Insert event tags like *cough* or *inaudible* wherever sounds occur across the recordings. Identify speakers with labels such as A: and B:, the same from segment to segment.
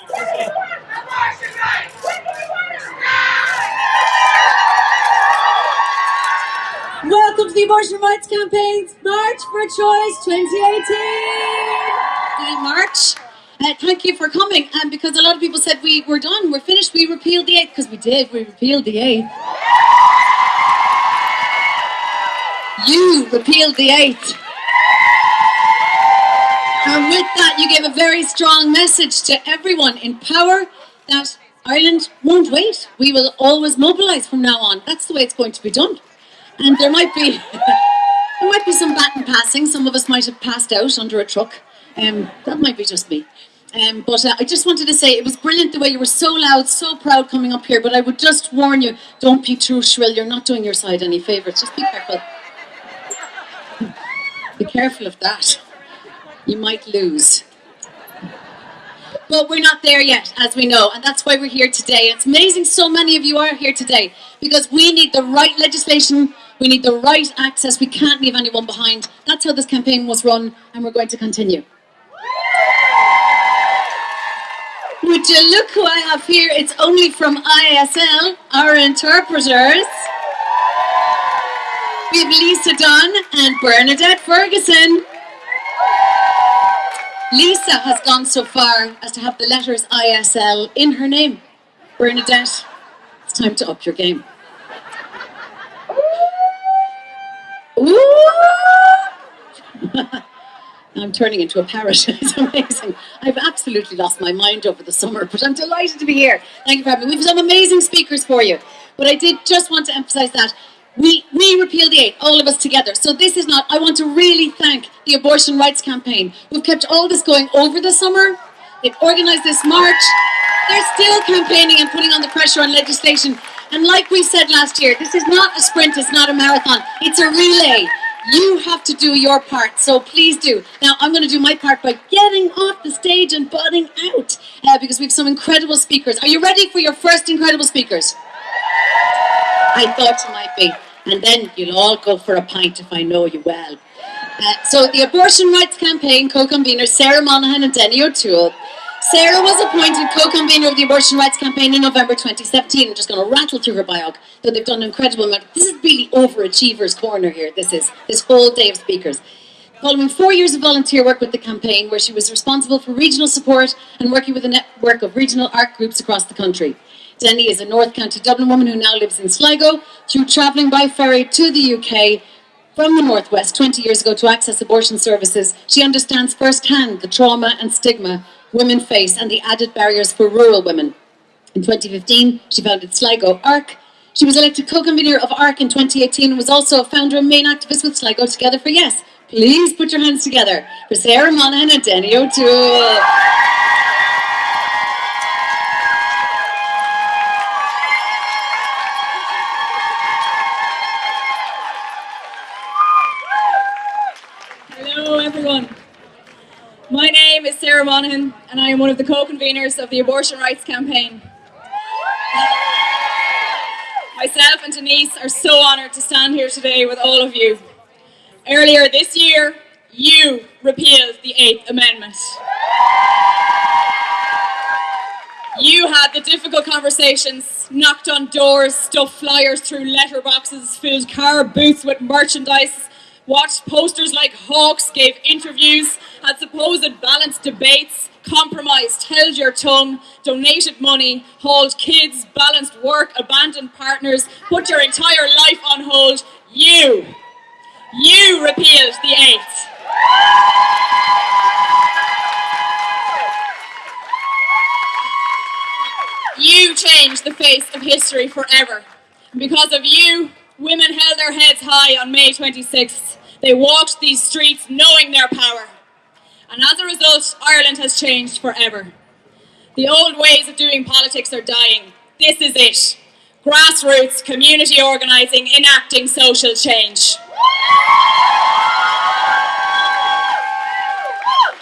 A: Welcome to the Abortion Rights Campaign's March for Choice 2018.
B: Good March. Uh, thank you for coming. And um, because a lot of people said we were done, we're finished, we repealed the eighth, because we did, we repealed the eighth. You repealed the eighth. And with that, you gave a very strong message to everyone in power that Ireland won't wait. We will always mobilise from now on. That's the way it's going to be done. And there might be *laughs* there might be some baton passing. Some of us might have passed out under a truck. Um, that might be just me. Um, but uh, I just wanted to say it was brilliant the way you were so loud, so proud coming up here. But I would just warn you, don't be too shrill. You're not doing your side any favours. Just be careful. *laughs* be careful of that. You might lose. But we're not there yet, as we know, and that's why we're here today. It's amazing so many of you are here today because we need the right legislation we need the right access. We can't leave anyone behind. That's how this campaign was run, and we're going to continue. Would you look who I have here? It's only from ISL, our interpreters. We have Lisa Dunn and Bernadette Ferguson. Lisa has gone so far as to have the letters ISL in her name. Bernadette, it's time to up your game. *laughs* I'm turning into a parrot. *laughs* it's amazing. I've absolutely lost my mind over the summer, but I'm delighted to be here. Thank you for having me. We've some amazing speakers for you. But I did just want to emphasize that we, we repeal the eight, all of us together. So this is not, I want to really thank the Abortion Rights Campaign, who've kept all this going over the summer. They've organized this march. They're still campaigning and putting on the pressure on legislation. And like we said last year, this is not a sprint, it's not a marathon, it's a relay. You have to do your part, so please do. Now, I'm going to do my part by getting off the stage and budding out uh, because we have some incredible speakers. Are you ready for your first incredible speakers? I thought you might be. And then you'll all go for a pint if I know you well. Uh, so the Abortion Rights Campaign co-conveners Sarah Monaghan and Denny O'Toole Sarah was appointed co-convener of the Abortion Rights Campaign in November 2017. I'm just going to rattle through her bio, though they've done an incredible amount. This is really overachievers corner here, this is, this whole day of speakers. Following four years of volunteer work with the campaign, where she was responsible for regional support and working with a network of regional art groups across the country. Denny is a North County Dublin woman who now lives in Sligo. Through travelling by ferry to the UK from the Northwest 20 years ago to access abortion services, she understands firsthand the trauma and stigma women face and the added barriers for rural women. In 2015, she founded Sligo ARC. She was elected co-convener of ARC in 2018 and was also a founder and main activist with Sligo Together for Yes. Please put your hands together for Sarah Monaghan and Denny O'Toole.
C: Sarah Monaghan, and I am one of the co-conveners of the Abortion Rights Campaign. Myself and Denise are so honoured to stand here today with all of you. Earlier this year, you repealed the Eighth Amendment. You had the difficult conversations, knocked on doors, stuffed flyers through letterboxes, filled car boots with merchandise, watched posters like hawks, gave interviews, had supposed balanced debates, compromised, held your tongue, donated money, hauled kids, balanced work, abandoned partners, put your entire life on hold. You, you repealed the eighth. You changed the face of history forever. because of you, women held their heads high on May 26th they walked these streets knowing their power. And as a result, Ireland has changed forever. The old ways of doing politics are dying. This is it. Grassroots, community organising, enacting social change.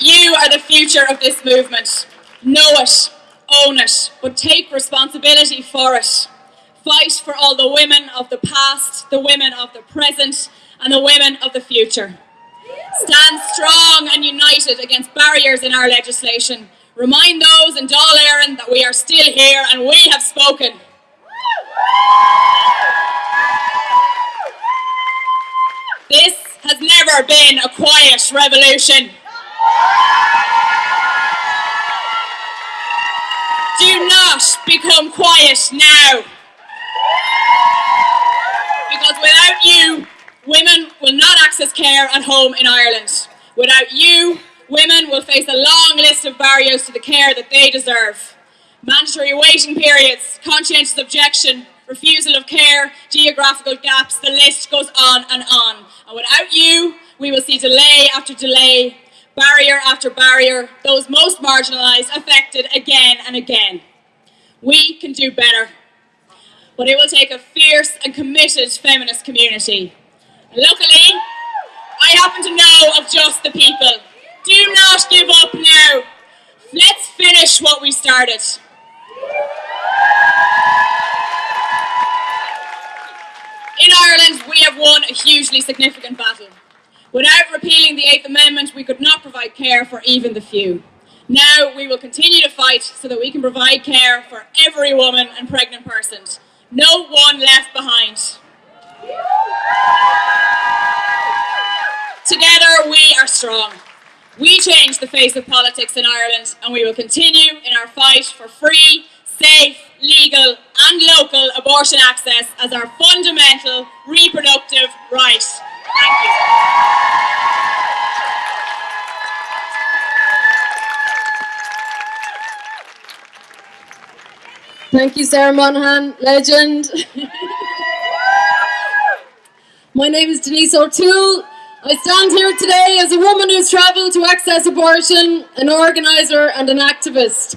C: You are the future of this movement. Know it, own it, but take responsibility for it. Fight for all the women of the past, the women of the present, and the women of the future. Stand strong and united against barriers in our legislation. Remind those in Dáil that we are still here and we have spoken. This has never been a quiet revolution. Do not become quiet now. Because without you, women will not access care at home in Ireland. Without you, women will face a long list of barriers to the care that they deserve. Mandatory waiting periods, conscientious objection, refusal of care, geographical gaps, the list goes on and on. And without you, we will see delay after delay, barrier after barrier, those most marginalised affected again and again. We can do better. But it will take a fierce and committed feminist community. Luckily, I happen to know of just the people. Do not give up now. Let's finish what we started. In Ireland, we have won a hugely significant battle. Without repealing the Eighth Amendment, we could not provide care for even the few. Now we will continue to fight so that we can provide care for every woman and pregnant person. No one left behind. Together we are strong. We changed the face of politics in Ireland and we will continue in our fight for free, safe, legal and local abortion access as our fundamental reproductive right. Thank you.
D: Thank you, Sarah Monaghan, legend. *laughs* My name is Denise O'Toole. I stand here today as a woman who's travelled to access abortion, an organiser and an activist.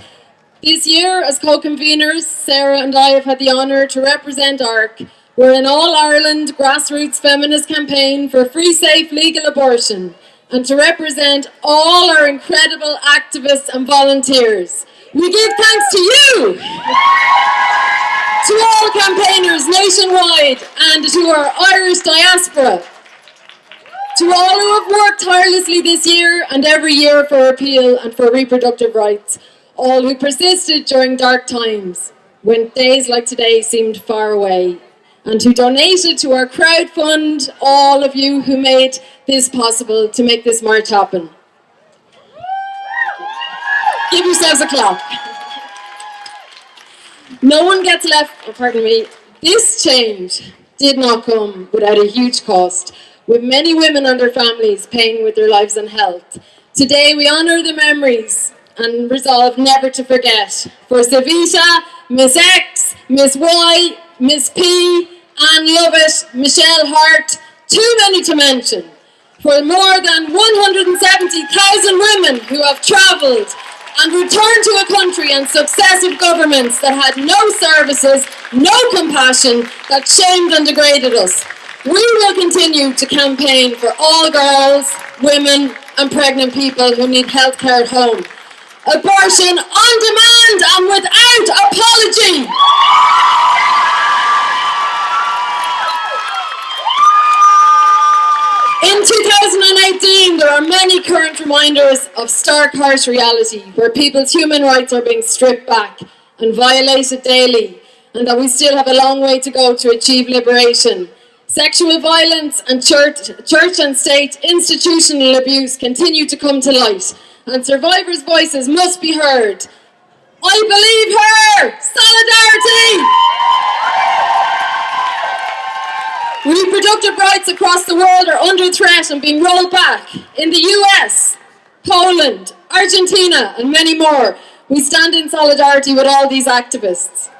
D: This year, as co-conveners, Sarah and I have had the honour to represent ARC. We're an all-Ireland grassroots feminist campaign for free, safe, legal abortion and to represent all our incredible activists and volunteers. We give thanks to you, to all campaigners nationwide and to our Irish diaspora, to all who have worked tirelessly this year and every year for repeal and for reproductive rights, all who persisted during dark times when days like today seemed far away, and who donated to our crowd fund, all of you who made this possible to make this march happen. Give yourselves a clap. No one gets left, oh, pardon me, this change did not come without a huge cost, with many women and their families paying with their lives and health. Today we honour the memories and resolve never to forget. For Savita, Miss X, Miss Y, Miss P, Anne Lovett, Michelle Hart, too many to mention. For more than 170,000 women who have travelled and returned to a country and successive governments that had no services, no compassion, that shamed and degraded us. We will continue to campaign for all girls, women and pregnant people who need health care at home. Abortion on demand and without apology. In 2018, there are many current reminders of stark harsh reality where people's human rights are being stripped back and violated daily and that we still have a long way to go to achieve liberation. Sexual violence and church, church and state institutional abuse continue to come to light and survivors' voices must be heard. I believe her! Solidarity! Reproductive rights across the world are under threat and being rolled back. In the US, Poland, Argentina and many more, we stand in solidarity with all these activists.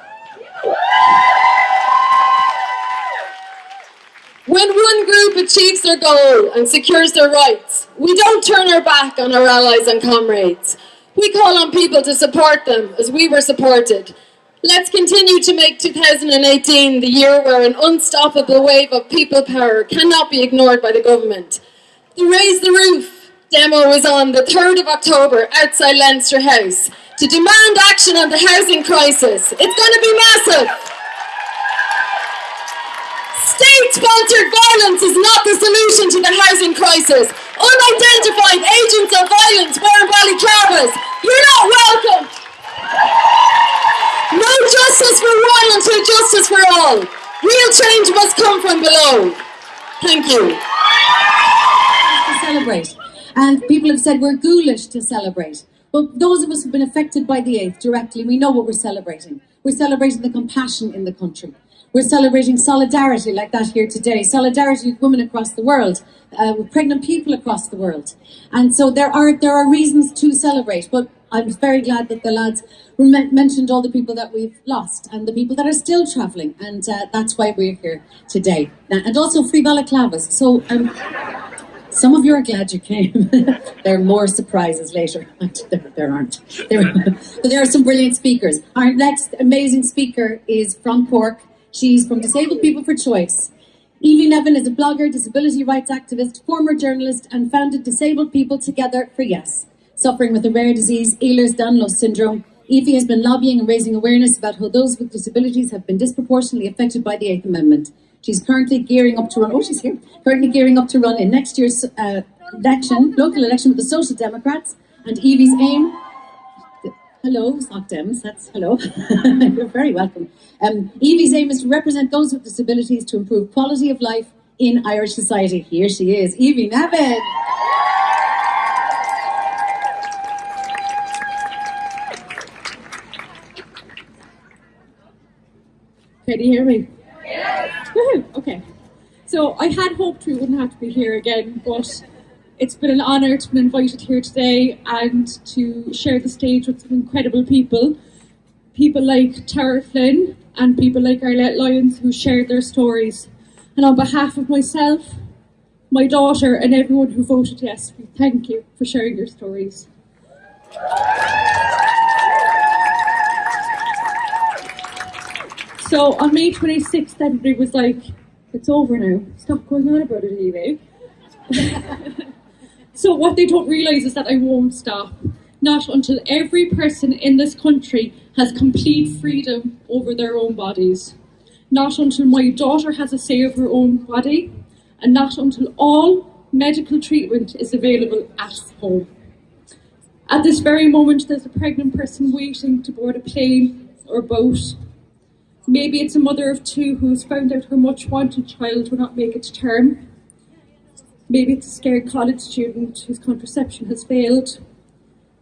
D: When one group achieves their goal and secures their rights, we don't turn our back on our allies and comrades. We call on people to support them as we were supported. Let's continue to make 2018 the year where an unstoppable wave of people power cannot be ignored by the government. The Raise the Roof demo is on the 3rd of October outside Leinster House to demand action on the housing crisis. It's going to be massive. State-sponsored violence is not the solution to the housing crisis. Unidentified agents of violence wearing balaclavas, you're not welcome. No justice for one until justice for all. Real change must come from below. Thank you.
B: to celebrate. And people have said we're ghoulish to celebrate. But those of us who've been affected by the 8th directly, we know what we're celebrating. We're celebrating the compassion in the country. We're celebrating solidarity like that here today, solidarity with women across the world, uh, with pregnant people across the world. And so there are, there are reasons to celebrate, but I'm very glad that the lads mentioned all the people that we've lost and the people that are still travelling, and uh, that's why we're here today. And also free balaclavas. So um, some of you are glad you came. *laughs* there are more surprises later. *laughs* there, there aren't. There, *laughs* but there are some brilliant speakers. Our next amazing speaker is from Cork. She's from Disabled People for Choice. Evie Nevin is a blogger, disability rights activist, former journalist, and founded Disabled People Together for Yes, suffering with a rare disease, Ehlers-Danlos syndrome. Evie has been lobbying and raising awareness about how those with disabilities have been disproportionately affected by the Eighth Amendment. She's currently gearing up to run. Oh, she's here. Currently gearing up to run in next year's uh, election, local election with the Social Democrats. And Evie's aim. Hello, Soc Dems. That's hello. *laughs* You're very welcome. Um, Evie's aim is to represent those with disabilities to improve quality of life in Irish society. Here she is, Evie Nevin.
E: Can you hear me? Yes. Okay. So I had hoped we wouldn't have to be here again, but it's been an honour to be invited here today and to share the stage with some incredible people. People like Tara Flynn and people like Arlette Lyons who shared their stories. And on behalf of myself, my daughter and everyone who voted yes, we thank you for sharing your stories. So on May 26th, everybody was like, it's over now. Stop going on about it, Evie. *laughs* so what they don't realise is that I won't stop. Not until every person in this country has complete freedom over their own bodies. Not until my daughter has a say of her own body. And not until all medical treatment is available at home. At this very moment, there's a pregnant person waiting to board a plane or boat Maybe it's a mother of two who's found out her much wanted child will not make it to term. Maybe it's a scared college student whose contraception has failed.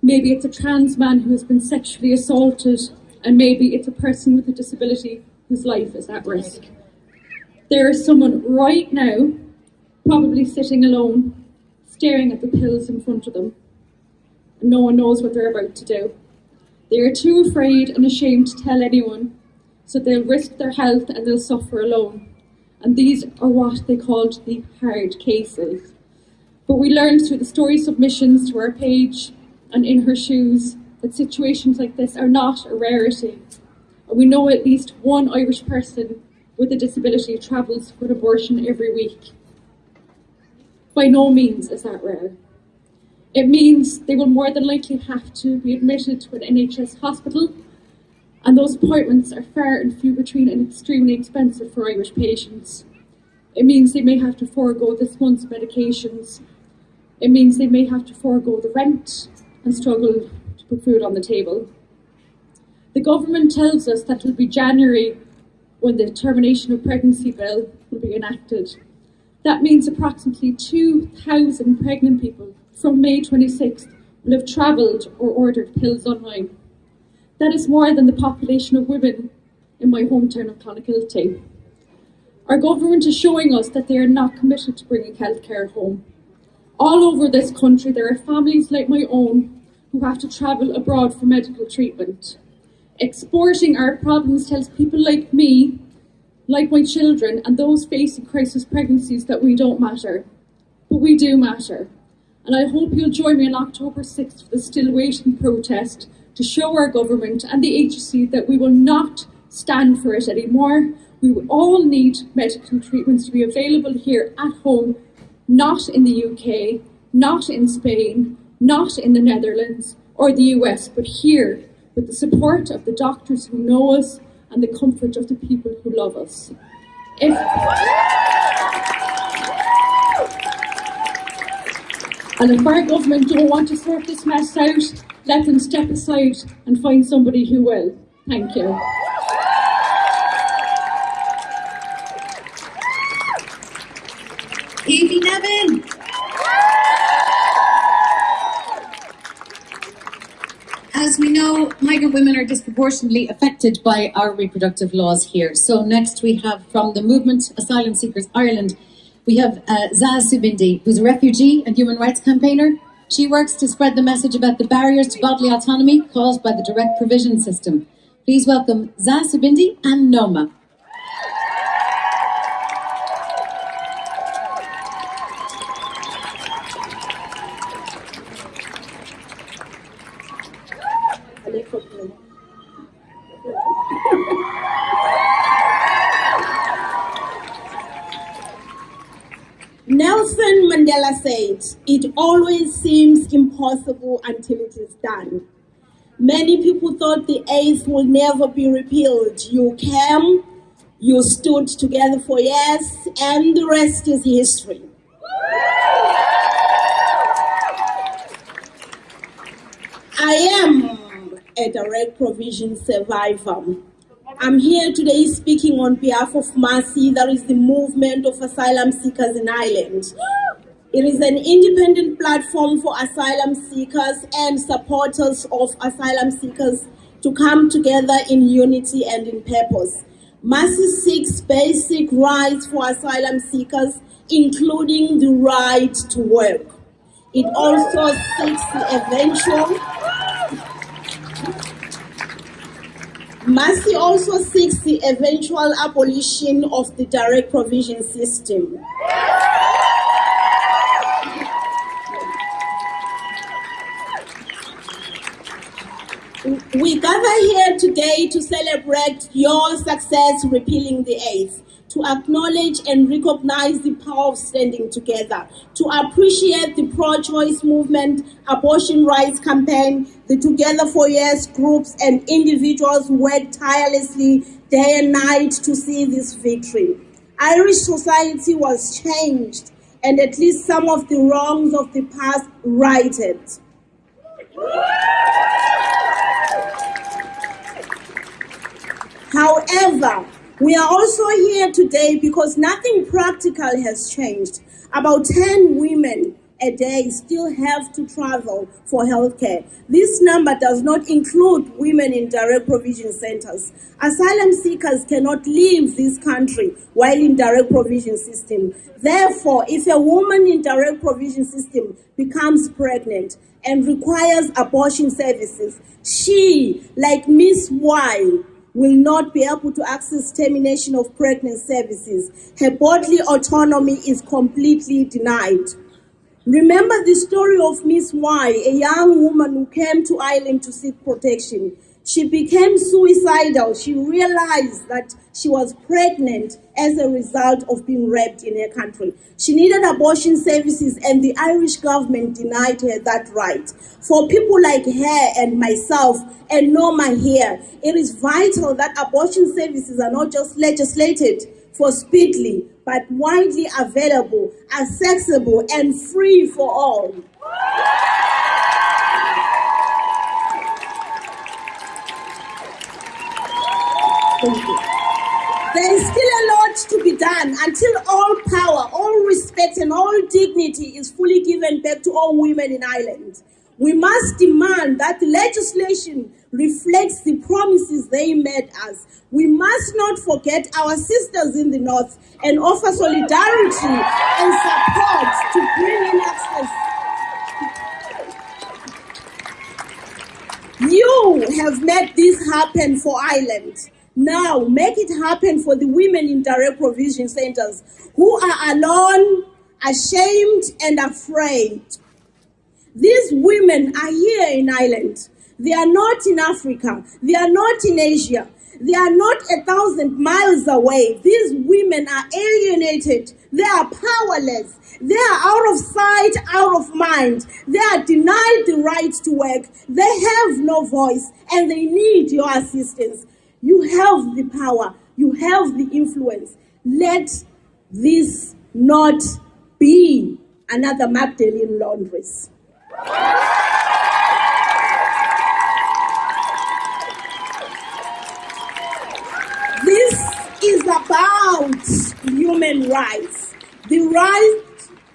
E: Maybe it's a trans man who has been sexually assaulted. And maybe it's a person with a disability whose life is at risk. There is someone right now, probably sitting alone, staring at the pills in front of them. And no one knows what they're about to do. They are too afraid and ashamed to tell anyone so they'll risk their health and they'll suffer alone. And these are what they called the hard cases. But we learned through the story submissions to our page and in her shoes that situations like this are not a rarity. And we know at least one Irish person with a disability travels for an abortion every week. By no means is that rare. It means they will more than likely have to be admitted to an NHS hospital and those appointments are far and few between and extremely expensive for Irish patients. It means they may have to forego this month's medications. It means they may have to forego the rent and struggle to put food on the table. The government tells us that it will be January when the termination of pregnancy bill will be enacted. That means approximately 2,000 pregnant people from May 26th will have travelled or ordered pills online. That is more than the population of women in my hometown of Clonakilty. Our government is showing us that they are not committed to bringing healthcare home. All over this country, there are families like my own who have to travel abroad for medical treatment. Exporting our problems tells people like me, like my children, and those facing crisis pregnancies that we don't matter. But we do matter. And I hope you'll join me on October 6th for the Still Waiting protest to show our government and the agency that we will not stand for it anymore. We all need medical treatments to be available here at home, not in the UK, not in Spain, not in the Netherlands or the US, but here with the support of the doctors who know us and the comfort of the people who love us. If And if our government don't want to sort this mess out, let them step aside and find somebody who will. Thank you.
F: Evie Nevin. As we know, migrant women are disproportionately affected by our reproductive laws here. So next we have from the movement Asylum Seekers Ireland, we have uh, Subindi, who's a refugee and human rights campaigner. She works to spread the message about the barriers to bodily autonomy caused by the direct provision system. Please welcome Zaz Subindi and Noma.
G: Nelson Mandela said, It always seems impossible until it is done. Many people thought the eighth will never be repealed. You came, you stood together for years, and the rest is history. I am a direct provision survivor. I'm here today speaking on behalf of MASI, that is the movement of asylum seekers in Ireland. It is an independent platform for asylum seekers and supporters of asylum seekers to come together in unity and in purpose. MASI seeks basic rights for asylum seekers, including the right to work. It also seeks the eventual MASI also seeks the eventual abolition of the direct provision system. We gather here today to celebrate your success repealing the eighth to acknowledge and recognize the power of standing together, to appreciate the pro-choice movement, abortion rights campaign, the Together for Yes groups and individuals who work tirelessly day and night to see this victory. Irish society was changed and at least some of the wrongs of the past righted. However, we are also here today because nothing practical has changed. About 10 women a day still have to travel for healthcare. This number does not include women in direct provision centers. Asylum seekers cannot leave this country while in direct provision system. Therefore, if a woman in direct provision system becomes pregnant and requires abortion services, she, like Miss Y, will not be able to access termination of pregnancy services. Her bodily autonomy is completely denied. Remember the story of Miss Y, a young woman who came to Ireland to seek protection. She became suicidal. She realized that she was pregnant as a result of being raped in her country. She needed abortion services, and the Irish government denied her that right. For people like her and myself and Norma here, it is vital that abortion services are not just legislated for speedily, but widely available, accessible, and free for all. There is still a lot to be done until all power, all respect, and all dignity is fully given back to all women in Ireland. We must demand that legislation reflects the promises they made us. We must not forget our sisters in the north and offer solidarity and support to bring in access. You have made this happen for Ireland. Now, make it happen for the women in direct provision centers who are alone, ashamed, and afraid. These women are here in Ireland. They are not in Africa. They are not in Asia. They are not a thousand miles away. These women are alienated. They are powerless. They are out of sight, out of mind. They are denied the right to work. They have no voice and they need your assistance. You have the power, you have the influence. Let this not be another Magdalene Laundries. This is about human rights. The right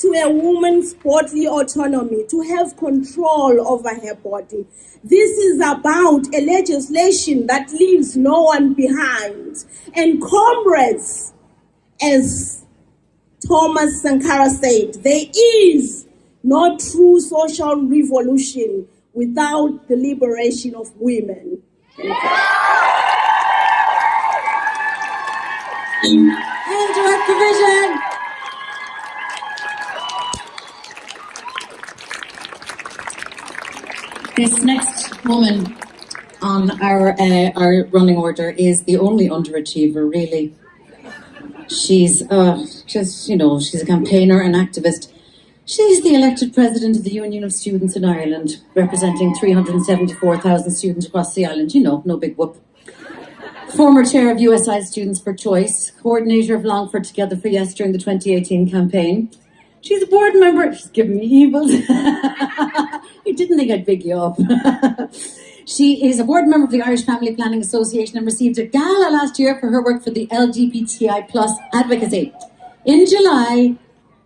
G: to a woman's bodily autonomy, to have control over her body. This is about a legislation that leaves no one behind. And comrades, as Thomas Sankara said, there is no true social revolution without the liberation of women.
F: And direct provision.
B: This next woman on our uh, our running order is the only underachiever, really. She's uh, just, you know, she's a campaigner and activist. She's the elected president of the Union of Students in Ireland, representing 374,000 students across the island. You know, no big whoop. Former chair of USI Students for Choice, coordinator of Longford Together for Yes during the 2018 campaign. She's a board member. She's giving me evils. *laughs* you didn't think I'd big you up. *laughs* she is a board member of the Irish Family Planning Association and received a gala last year for her work for the LGBTI plus advocacy. In July,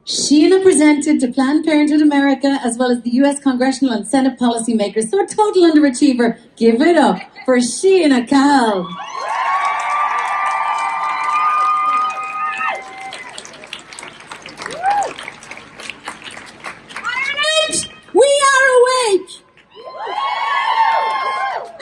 B: Síona presented to Planned Parenthood America as well as the US congressional and Senate policymakers. So a total underachiever. Give it up for Síona Cahill.
H: Ireland, we are awake!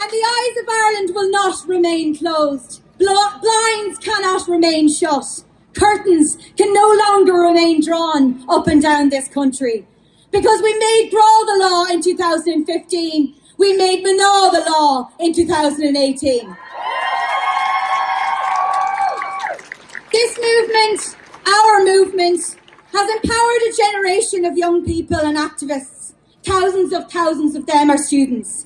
H: And the eyes of Ireland will not remain closed. Bl- blinds cannot remain shut. Curtains can no longer remain drawn up and down this country. Because we made Grá the law in 2015, we made Mná the law in 2018. This movement, our movement, has empowered a generation of young people and activists. Thousands of thousands of them are students.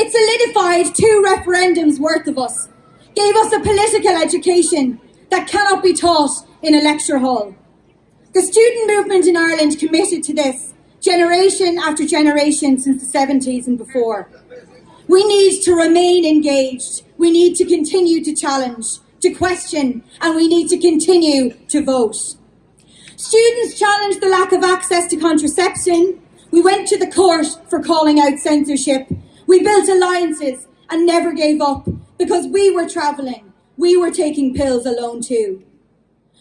H: It solidified two referendums worth of us, gave us a political education that cannot be taught in a lecture hall. The student movement in Ireland committed to this generation after generation since the 70s and before. We need to remain engaged. We need to continue to challenge, to question, and we need to continue to vote. Students challenged the lack of access to contraception. We went to the court for calling out censorship. We built alliances and never gave up because we were travelling. We were taking pills alone too.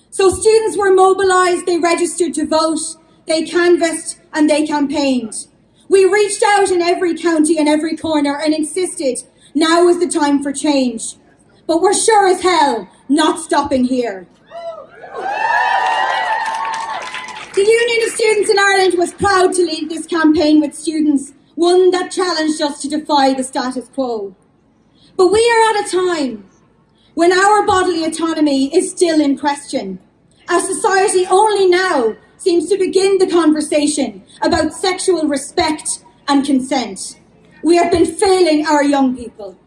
H: So students were mobilised, they registered to vote, they canvassed and they campaigned. We reached out in every county and every corner and insisted now is the time for change. But we're sure as hell not stopping here. The Union of Students in Ireland was proud to lead this campaign with students, one that challenged us to defy the status quo. But we are at a time when our bodily autonomy is still in question. Our society only now seems to begin the conversation about sexual respect and consent. We have been failing our young people.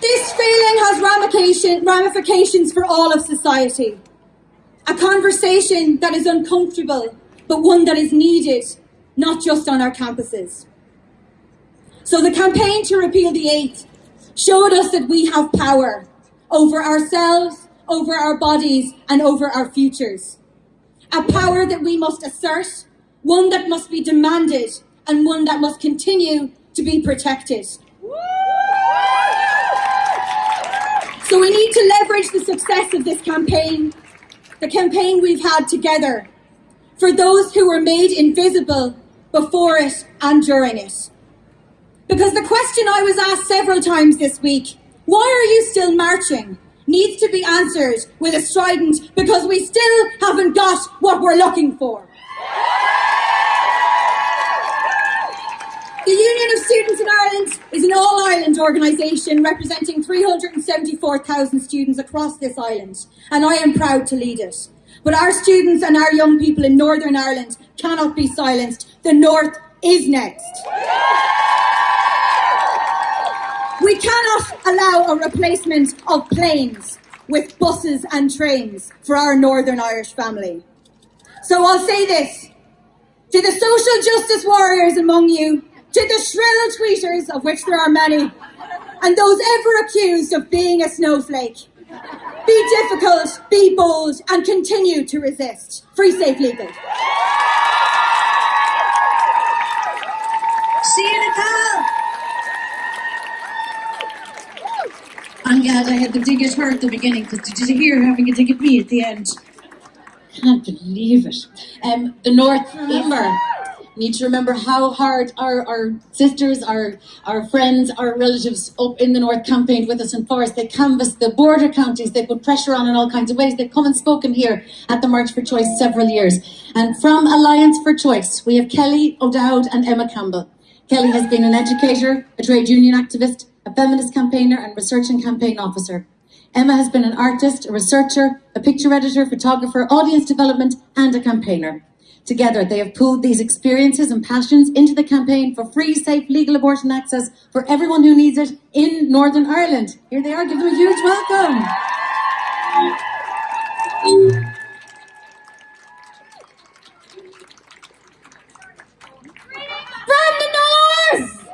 H: This failing has ramification, ramifications for all of society. A conversation that is uncomfortable, but one that is needed, not just on our campuses. So the campaign to repeal the eighth showed us that we have power over ourselves, over our bodies, and over our futures. A power that we must assert, one that must be demanded, and one that must continue to be protected. So we need to leverage the success of this campaign, the campaign we've had together, for those who were made invisible before it and during it. Because the question I was asked several times this week, why are you still marching, needs to be answered with a strident, because we still haven't got what we're looking for. The Union of Students in Ireland is an all-Ireland organisation representing 374,000 students across this island, and I am proud to lead it. But our students and our young people in Northern Ireland cannot be silenced. The North is next. We cannot allow a replacement of planes with buses and trains for our Northern Irish family. So I'll say this to the social justice warriors among you, to the shrill tweeters, of which there are many, and those ever accused of being a snowflake.
I: Be difficult, be bold, and continue to resist. Free, safe, legal.
B: Síona Cahill. I'm glad I had the dig at her at the beginning because did you hear having a dig at me at the end? Can't believe it. Um, the North, remember, need to remember how hard our, our sisters, our, our friends, our relatives up in the North campaigned with us in Forest. They canvassed the border counties, they put pressure on in all kinds of ways. They've come and spoken here at the March for Choice several years. And from Alliance for Choice, we have Kelly O'Dowd and Emma Campbell. Kelly has been an educator, a trade union activist, a feminist campaigner and research and campaign officer. Emma has been an artist, a researcher, a picture editor, photographer, audience development and a campaigner. Together, they have pooled these experiences and passions into the campaign for free, safe, legal abortion access for everyone who needs it in Northern Ireland. Here they are, give them a huge welcome.
I: From the North!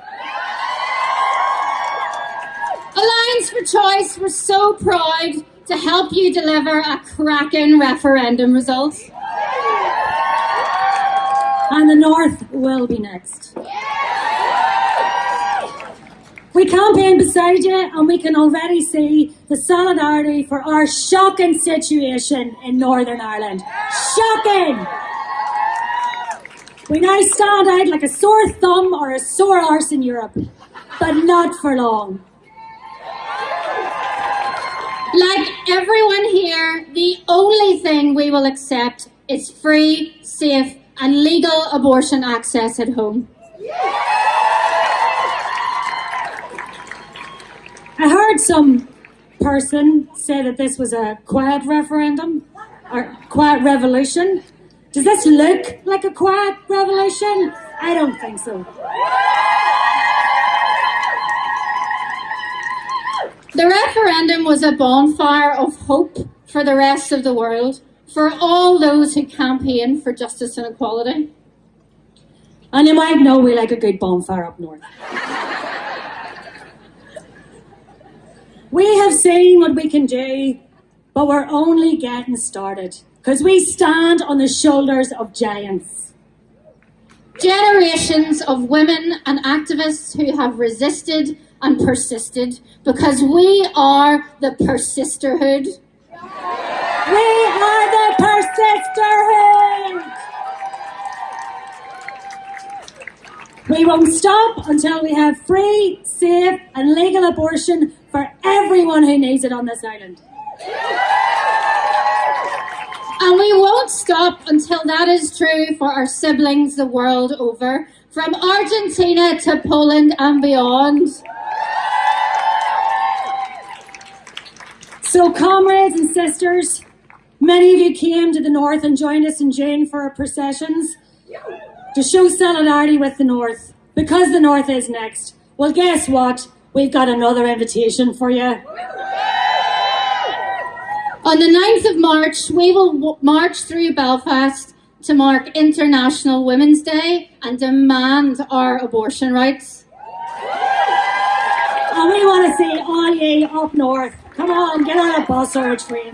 I: Alliance for Choice, we're so proud to help you deliver a cracking referendum result.
J: And the North will be next. We campaign beside you and we can already see the solidarity for our shocking situation in Northern Ireland. Shocking! We now stand out like a sore thumb or a sore arse in Europe, but not for long.
I: Like everyone here, the only thing we will accept is free, safe, and legal abortion access at home.
J: I heard some person say that this was a quiet referendum or quiet revolution. Does this look like a quiet revolution? I don't think so.
I: The referendum was a bonfire of hope for the rest of the world, for all those who campaign for justice and equality.
J: And you might know we like a good bonfire up north. we have seen what we can do, but we're only getting started because we stand on the shoulders of giants.
I: Generations of women and activists who have resisted and persisted because we are the persisterhood.
J: We are the persisterhood! We won't stop until we have free, safe, and legal abortion for everyone who needs it on this island.
I: And we won't stop until that is true for our siblings the world over, from Argentina to Poland and beyond.
J: So, comrades and sisters, many of you came to the North and joined us in June for our processions to show solidarity with the North because the North is next. Well, guess what? We've got another invitation for you.
I: On the 9th of March, we will march through Belfast to mark International Women's Day and demand our abortion rights.
J: And we want to see all ye up north. Come on, get on a bus or a train.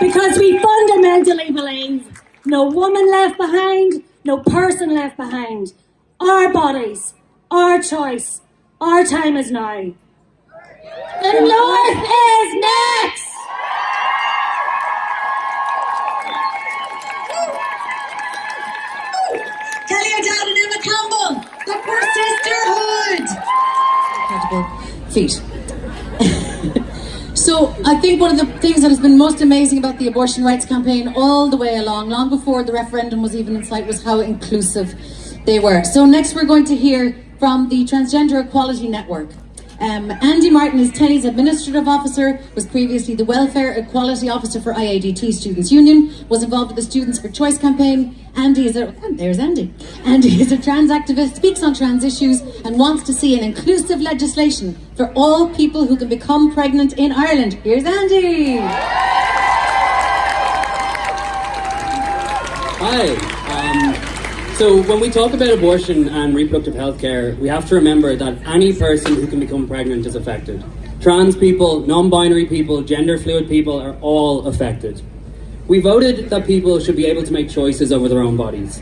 J: Because we fundamentally believe no woman left behind, no person left behind. Our bodies, our choice, our time is now.
I: The North is next!
B: Kelly O'Dowd and Emma Campbell, the Persisterhood. Incredible feat. I think one of the things that has been most amazing about the abortion rights campaign all the way along, long before the referendum was even in sight, was how inclusive they were. So next we're going to hear from the Transgender Equality Network. Um, Andy Martin is TENI's administrative officer, was previously the welfare equality officer for IADT Students Union, was involved with the Students for Choice campaign. Andy is a, oh, there's Andy. Andy is a trans activist, speaks on trans issues and wants to see an inclusive legislation for all people who can become pregnant in Ireland. Here's Andy.
K: Hi. So when we talk about abortion and reproductive health care, we have to remember that any person who can become pregnant is affected. Trans people, non-binary people, gender fluid people are all affected. We voted that people should be able to make choices over their own bodies.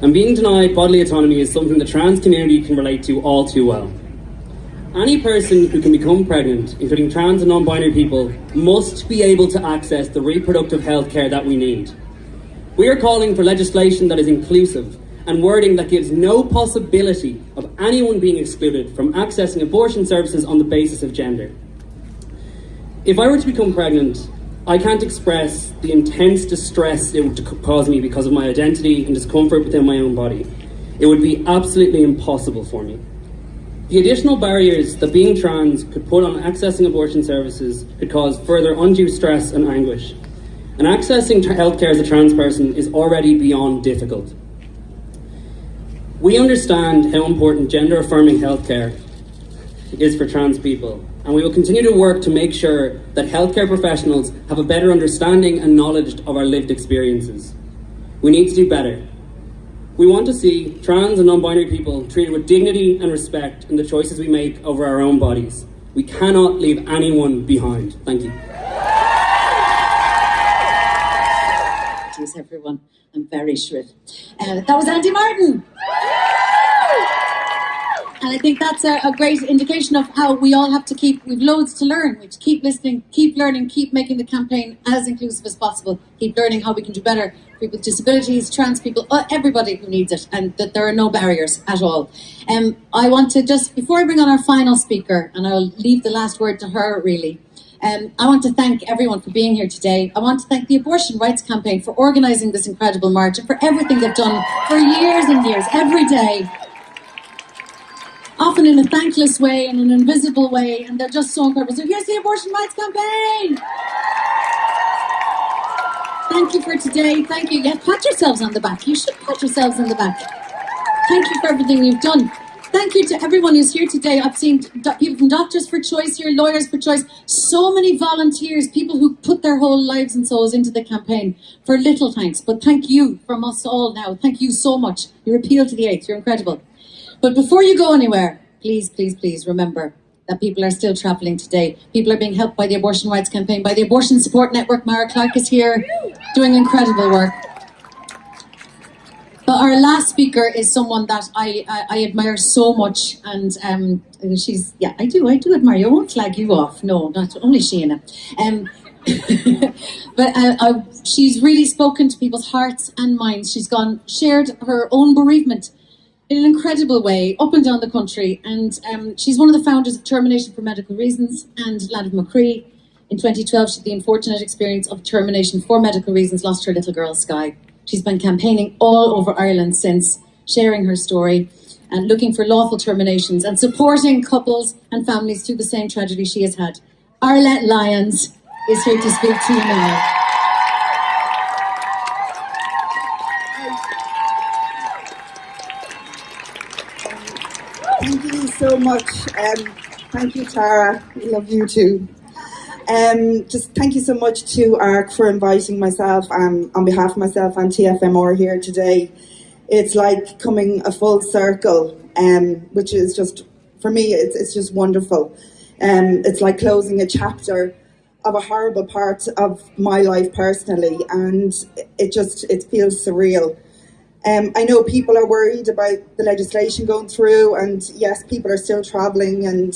K: And being denied bodily autonomy is something the trans community can relate to all too well. Any person who can become pregnant, including trans and non-binary people, must be able to access the reproductive health care that we need. We are calling for legislation that is inclusive and wording that gives no possibility of anyone being excluded from accessing abortion services on the basis of gender. If I were to become pregnant, I can't express the intense distress it would cause me because of my identity and discomfort within my own body. It would be absolutely impossible for me. The additional barriers that being trans could put on accessing abortion services could cause further undue stress and anguish. And accessing healthcare as a trans person is already beyond difficult. We understand how important gender affirming healthcare is for trans people, and we will continue to work to make sure that healthcare professionals have a better understanding and knowledge of our lived experiences. We need to do better. We want to see trans and non-binary people treated with dignity and respect in the choices we make over our own bodies. We cannot leave anyone behind. Thank you.
B: Everyone. I'm very shrill. Uh, that was Andy Martin. And I think that's a, a, great indication of how we all have to keep, we've loads to learn. We keep listening, keep learning, keep making the campaign as inclusive as possible, keep learning how we can do better. For people with disabilities, trans people, uh, everybody who needs it, and that there are no barriers at all. Um, I want to just, before I bring on our final speaker, and I'll leave the last word to her really, um, I want to thank everyone for being here today. I want to thank the Abortion Rights Campaign for organising this incredible march and for everything they've done for years and years, every day. Often in a thankless way, in an invisible way, and they're just so incredible. So here's the Abortion Rights Campaign! Thank you for today. Thank you. Yeah, pat yourselves on the back. You should pat yourselves on the back. Thank you for everything you've done. Thank you to everyone who's here today. I've seen people from Doctors for Choice here, Lawyers for Choice, so many volunteers, people who put their whole lives and souls into the campaign for little thanks. But thank you from us all now. Thank you so much. Your appeal to the eighth, you're incredible. But before you go anywhere, please, please, please remember that people are still travelling today. People are being helped by the Abortion Rights Campaign, by the Abortion Support Network. Mara Clarke is here doing incredible work. But our last speaker is someone that I, I, I admire so much, and um, she's yeah, I do, I do admire you. I won't flag you off. No, not only Síona. Um, *laughs* but uh, uh, she's really spoken to people's hearts and minds. She's gone shared her own bereavement in an incredible way up and down the country, and um, she's one of the founders of Termination for Medical Reasons and Leanbh Mo Chroí. In 2012, she had the unfortunate experience of termination for medical reasons, lost her little girl, Sky. She's been campaigning all over Ireland since, sharing her story and looking for lawful terminations and supporting couples and families through the same tragedy she has had. Arlette Lyons is here to speak to you now.
L: Thank you so much. Um, thank you, Tara. We love you too. Um, just thank you so much to ARC for inviting myself and on behalf of myself and TFMR here today. It's like coming a full circle, um, which is just, for me, it's, it's just wonderful. Um, it's like closing a chapter of a horrible part of my life personally, and it just, it feels surreal. Um, I know people are worried about the legislation going through, and yes, people are still travelling and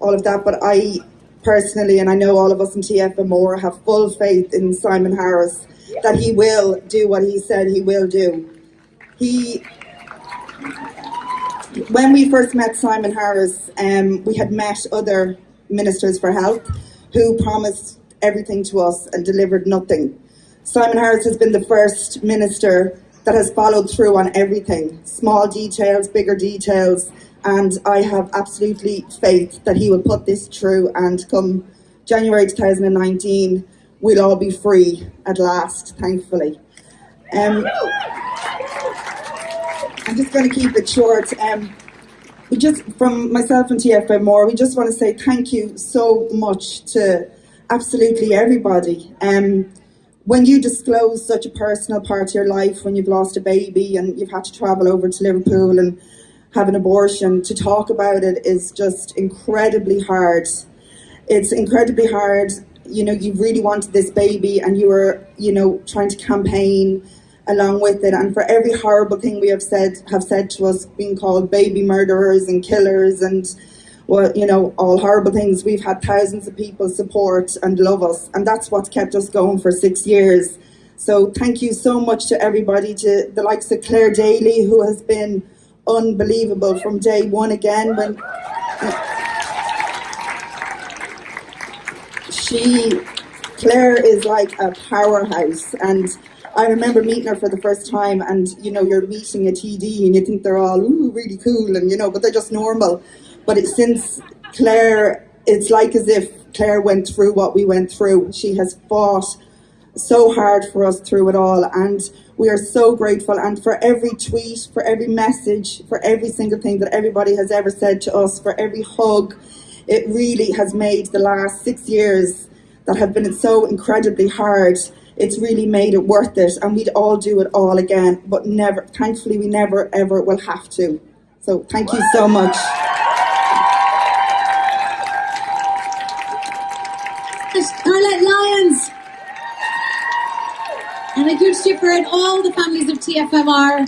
L: all of that, but I personally, and I know all of us in TFMR have full faith in Simon Harris that he will do what he said he will do. He, when we first met Simon Harris, um, we had met other ministers for health who promised everything to us and delivered nothing. Simon Harris has been the first minister that has followed through on everything, small details, bigger details, and I have absolutely faith that he will put this through and come January 2019 we'll all be free at last, thankfully. Um, I'm just going to keep it short. Um, we just, from myself and TFMR, we just want to say thank you so much to absolutely everybody. Um, when you disclose such a personal part of your life, when you've lost a baby and you've had to travel over to Liverpool and have an abortion, to talk about it is just incredibly hard. it's incredibly hard. You know, you really wanted this baby and you were, you know, trying to campaign along with it. And for every horrible thing we have said, have said to us, being called baby murderers and killers and, well, you know, all horrible things, we've had thousands of people support and love us. And that's what's kept us going for six years. So thank you so much to everybody, to the likes of Clare Daly, who has been unbelievable from day one again. When she, Clare is like a powerhouse, and I remember meeting her for the first time, and you know, you're meeting a TD, and you think they're all ooh really cool, and you know, but they're just normal. But it, since Clare, it's like as if Clare went through what we went through. She has fought so hard for us through it all and we are so grateful and for every tweet, for every message, for every single thing that everybody has ever said to us, for every hug, it really has made the last six years that have been so incredibly hard, it's really made it worth it and we'd all do it all again, but never, thankfully we never ever will have to. So thank you so much.
B: Scarlett Lyons. And a huge cheer for all the families of TFMR.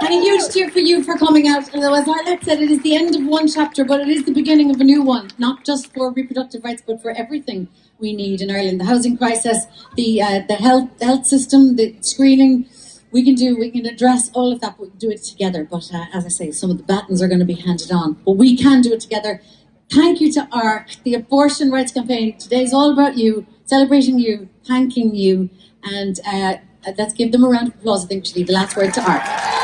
B: And a huge cheer for you for coming out. Although, as Arlette said, it is the end of one chapter, but it is the beginning of a new one. Not just for reproductive rights, but for everything we need in Ireland. The housing crisis, the uh, the health health system, the screening. We can do, we can address all of that, but we can do it together. But uh, as I say, some of the batons are going to be handed on, but we can do it together. Thank you to ARC, the Abortion Rights Campaign. Today's all about you, celebrating you, thanking you, and uh, let's give them a round of applause. I think should leave the last word to ARC.